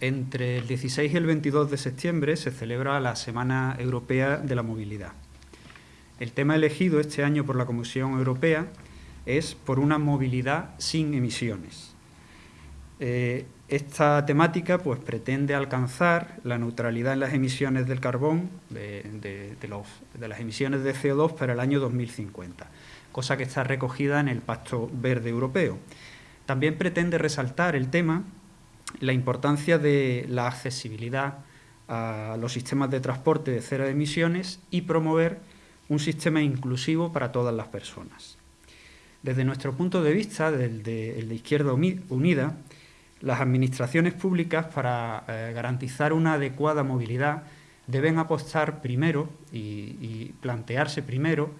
Entre el 16 y el 22 de septiembre se celebra la Semana Europea de la Movilidad. El tema elegido este año por la Comisión Europea es por una movilidad sin emisiones. Eh, esta temática pues, pretende alcanzar la neutralidad en las emisiones del carbón, de, de las emisiones de CO2 para el año 2050, cosa que está recogida en el Pacto Verde Europeo. También pretende resaltar el tema la importancia de la accesibilidad a los sistemas de transporte de cero emisiones y promover un sistema inclusivo para todas las personas. Desde nuestro punto de vista, del de, Izquierda Unida, las administraciones públicas para eh, garantizar una adecuada movilidad deben apostar primero y, plantearse primero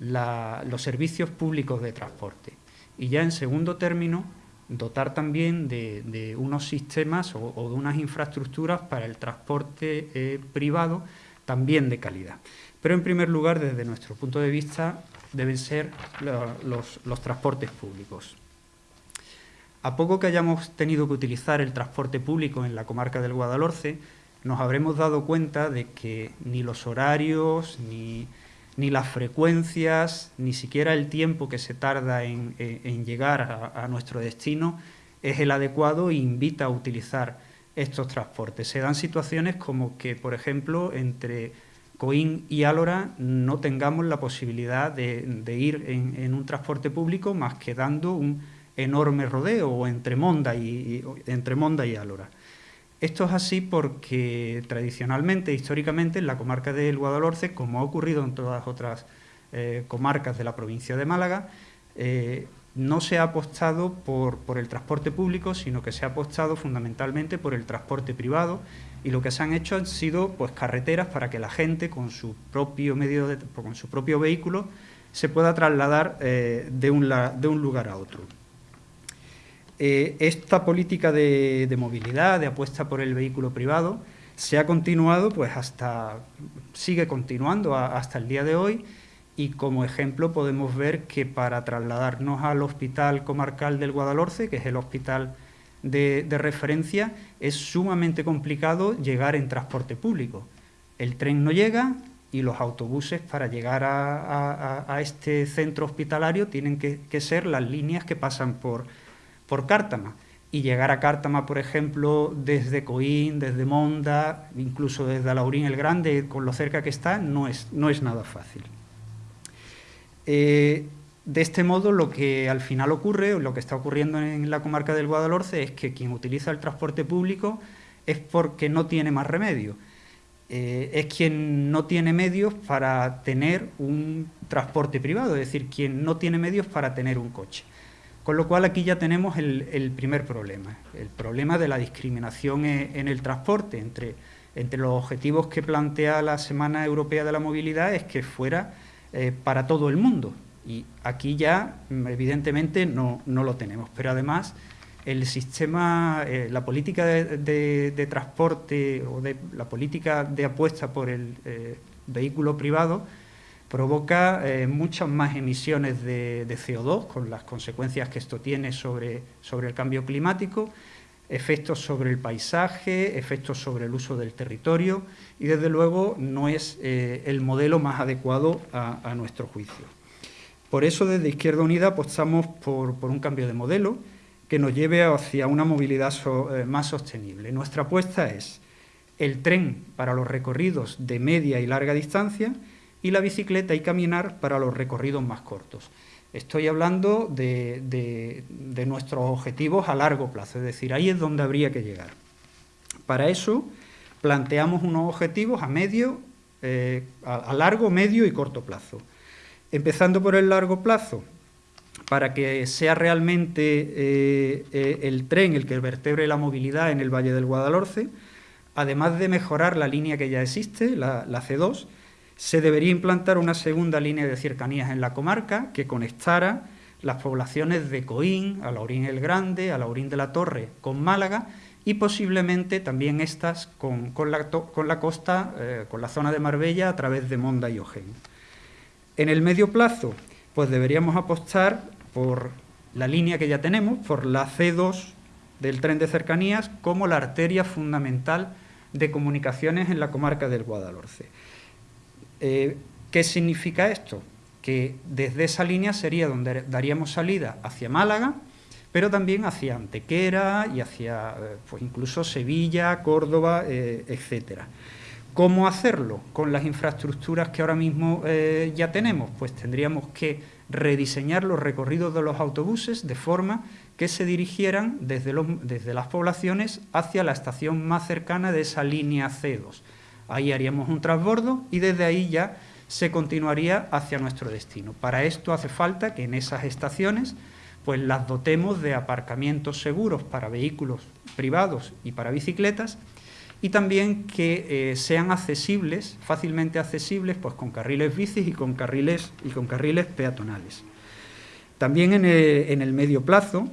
los servicios públicos de transporte y ya en segundo término dotar también de, unos sistemas o, de unas infraestructuras para el transporte eh, privado también de calidad. Pero en primer lugar, desde nuestro punto de vista, deben ser los, los transportes públicos. A poco que hayamos tenido que utilizar el transporte público en la comarca del Guadalhorce, nos habremos dado cuenta de que ni los horarios, ni ni las frecuencias, ni siquiera el tiempo que se tarda en, llegar a, nuestro destino es el adecuado e invita a utilizar estos transportes. Se dan situaciones como que, por ejemplo, entre Coín y Álora no tengamos la posibilidad de, ir en, un transporte público más que dando un enorme rodeo entre Monda y, entre Monda y Álora. Esto es así porque tradicionalmente, históricamente, en la comarca del Guadalhorce, como ha ocurrido en todas otras eh, comarcas de la provincia de Málaga, eh, no se ha apostado por, el transporte público, sino que se ha apostado fundamentalmente por el transporte privado y lo que se han hecho han sido pues, carreteras para que la gente con su propio, medio con su propio vehículo se pueda trasladar eh, de un lugar a otro. Eh, esta política de, movilidad, de apuesta por el vehículo privado, se ha continuado, pues hasta, sigue continuando hasta el día de hoy y como ejemplo podemos ver que para trasladarnos al Hospital Comarcal del Guadalhorce, que es el hospital de, referencia, es sumamente complicado llegar en transporte público. El tren no llega y los autobuses para llegar a, este centro hospitalario tienen que ser las líneas que pasan por por Cártama. Y llegar a Cártama, por ejemplo, desde Coín, desde Monda, incluso desde Alaurín el Grande, con lo cerca que está, no es, no es nada fácil. Eh, de este modo, lo que al final ocurre, lo que está ocurriendo en la comarca del Guadalhorce, es que quien utiliza el transporte público es porque no tiene más remedio. Eh, es quien no tiene medios para tener un transporte privado, es decir, quien no tiene medios para tener un coche. Con lo cual aquí ya tenemos el, primer problema, el problema de la discriminación e, en el transporte. Entre, entre los objetivos que plantea la Semana Europea de la Movilidad es que fuera eh, para todo el mundo. Y aquí ya, evidentemente, no, lo tenemos. Pero además, el sistema, eh, la política de, transporte o de, la política de apuesta por el eh, vehículo privado provoca eh, muchas más emisiones de, CO2, con las consecuencias que esto tiene sobre, sobre el cambio climático, efectos sobre el paisaje, efectos sobre el uso del territorio y, desde luego, no es eh, el modelo más adecuado a, nuestro juicio. Por eso, desde Izquierda Unida apostamos por, un cambio de modelo que nos lleve hacia una movilidad eh, más sostenible. Nuestra apuesta es el tren para los recorridos de media y larga distancia y la bicicleta y caminar para los recorridos más cortos. Estoy hablando de, nuestros objetivos a largo plazo, es decir, ahí es donde habría que llegar. Para eso planteamos unos objetivos a medio, eh, a, largo, medio y corto plazo. Empezando por el largo plazo, para que sea realmente eh, eh, el tren el que vertebre la movilidad en el Valle del Guadalhorce, además de mejorar la línea que ya existe, la C2, se debería implantar una segunda línea de cercanías en la comarca que conectara las poblaciones de Coín, Alaurín el Grande, Alaurín de la Torre con Málaga y posiblemente también estas con, la, costa, eh, con la zona de Marbella a través de Monda y Ojén. En el medio plazo, pues deberíamos apostar por la línea que ya tenemos, por la C2 del tren de cercanías como la arteria fundamental de comunicaciones en la comarca del Guadalhorce. Eh, ¿Qué significa esto? Que desde esa línea sería donde daríamos salida hacia Málaga, pero también hacia Antequera y hacia eh, pues incluso Sevilla, Córdoba, eh, etcétera. ¿Cómo hacerlo? Con las infraestructuras que ahora mismo eh, ya tenemos, pues tendríamos que rediseñar los recorridos de los autobuses de forma que se dirigieran desde, desde las poblaciones hacia la estación más cercana de esa línea C2. Ahí haríamos un transbordo y desde ahí ya se continuaría hacia nuestro destino. Para esto hace falta que en esas estaciones pues las dotemos de aparcamientos seguros para vehículos privados y para bicicletas y también que eh, sean accesibles, fácilmente accesibles, pues con carriles bicis y con carriles, y con carriles peatonales. También en el, medio plazo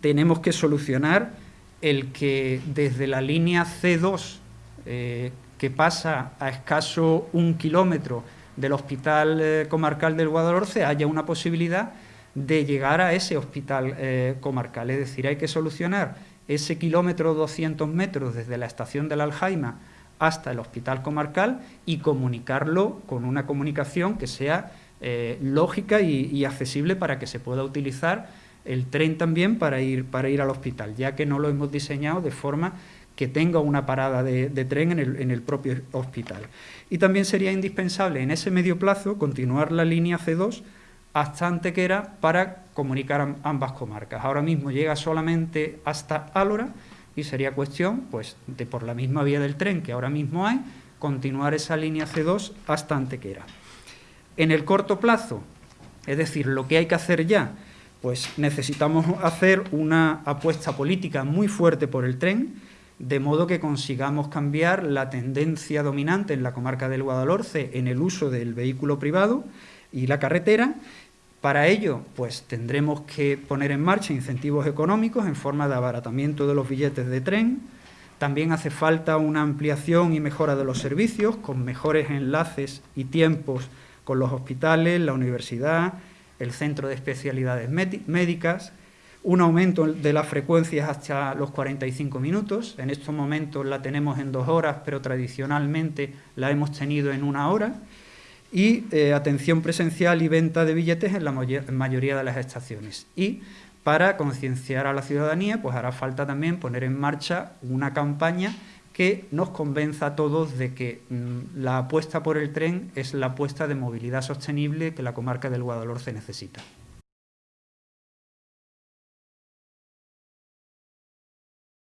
tenemos que solucionar el que desde la línea C2, eh, que pasa a escaso un kilómetro del Hospital eh, Comarcal del Guadalhorce, haya una posibilidad de llegar a ese hospital comarcal. Es decir, hay que solucionar ese kilómetro 200 metros desde la estación de la Aljaima hasta el hospital comarcal y comunicarlo con una comunicación que sea eh, lógica y, accesible para que se pueda utilizar el tren también para ir, para ir al hospital, ya que no lo hemos diseñado de forma que tenga una parada de, tren en el, en el, propio hospital. Y también sería indispensable en ese medio plazo continuar la línea C2 hasta Antequera para comunicar ambas comarcas. Ahora mismo llega solamente hasta Álora y sería cuestión, pues, de por la misma vía del tren que ahora mismo hay, continuar esa línea C2 hasta Antequera. En el corto plazo, es decir, lo que hay que hacer ya, pues necesitamos hacer una apuesta política muy fuerte por el tren, de modo que consigamos cambiar la tendencia dominante en la comarca del Guadalhorce en el uso del vehículo privado y la carretera para ello, pues tendremos que poner en marcha incentivos económicos en forma de abaratamiento de los billetes de tren. También hace falta una ampliación y mejora de los servicios, con mejores enlaces y tiempos con los hospitales, la universidad, el centro de especialidades médicas, un aumento de las frecuencias hasta los 45 minutos. En estos momentos la tenemos en dos horas, pero tradicionalmente la hemos tenido en una hora y eh, atención presencial y venta de billetes en la mayoría de las estaciones. Y para concienciar a la ciudadanía, pues hará falta también poner en marcha una campaña que nos convenza a todos de que mm, la apuesta por el tren es la apuesta de movilidad sostenible que la comarca del Guadalhorce necesita.